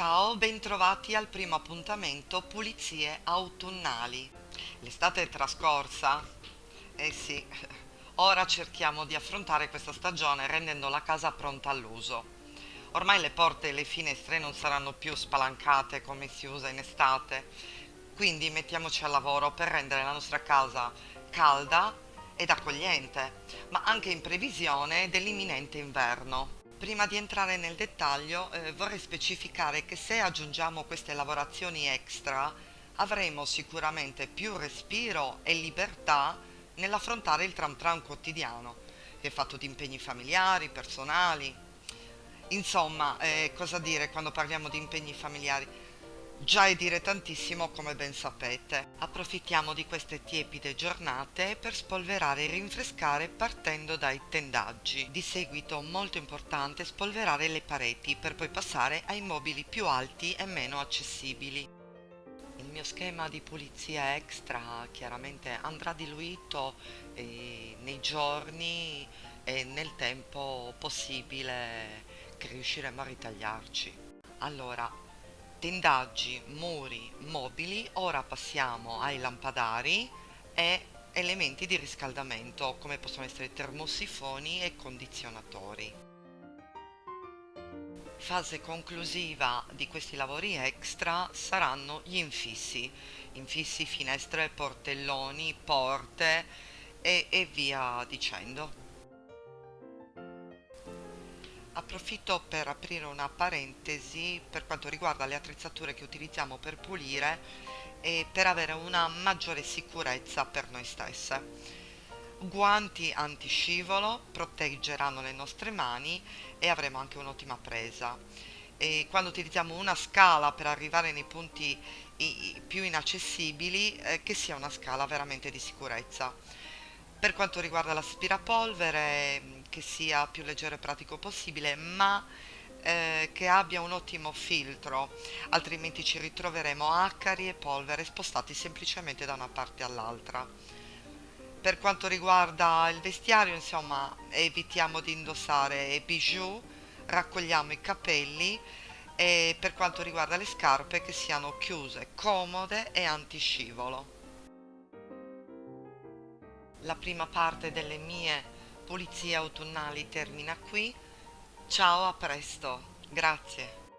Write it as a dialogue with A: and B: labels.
A: Ciao, bentrovati al primo appuntamento Pulizie autunnali. L'estate è trascorsa? Eh sì, ora cerchiamo di affrontare questa stagione rendendo la casa pronta all'uso. Ormai le porte e le finestre non saranno più spalancate come si usa in estate, quindi mettiamoci al lavoro per rendere la nostra casa calda ed accogliente, ma anche in previsione dell'imminente inverno. Prima di entrare nel dettaglio eh, vorrei specificare che se aggiungiamo queste lavorazioni extra avremo sicuramente più respiro e libertà nell'affrontare il tram tram quotidiano, che è fatto di impegni familiari, personali. Insomma, eh, cosa dire quando parliamo di impegni familiari? Già è dire tantissimo come ben sapete. Approfittiamo di queste tiepide giornate per spolverare e rinfrescare partendo dai tendaggi. Di seguito molto importante spolverare le pareti per poi passare ai mobili più alti e meno accessibili. Il mio schema di pulizia extra chiaramente andrà diluito eh, nei giorni e nel tempo possibile che riusciremo a ritagliarci. Allora, tendaggi, muri, mobili, ora passiamo ai lampadari e elementi di riscaldamento come possono essere termosifoni e condizionatori. Fase conclusiva di questi lavori extra saranno gli infissi, infissi, finestre, portelloni, porte e, e via dicendo. Approfitto per aprire una parentesi per quanto riguarda le attrezzature che utilizziamo per pulire e per avere una maggiore sicurezza per noi stesse. Guanti antiscivolo proteggeranno le nostre mani e avremo anche un'ottima presa. E quando utilizziamo una scala per arrivare nei punti più inaccessibili, eh, che sia una scala veramente di sicurezza. Per quanto riguarda l'aspirapolvere, che sia più leggero e pratico possibile, ma eh, che abbia un ottimo filtro, altrimenti ci ritroveremo acari e polvere spostati semplicemente da una parte all'altra. Per quanto riguarda il vestiario, insomma, evitiamo di indossare bijou, raccogliamo i capelli e per quanto riguarda le scarpe che siano chiuse, comode e antiscivolo. La prima parte delle mie pulizie autunnali termina qui. Ciao, a presto. Grazie.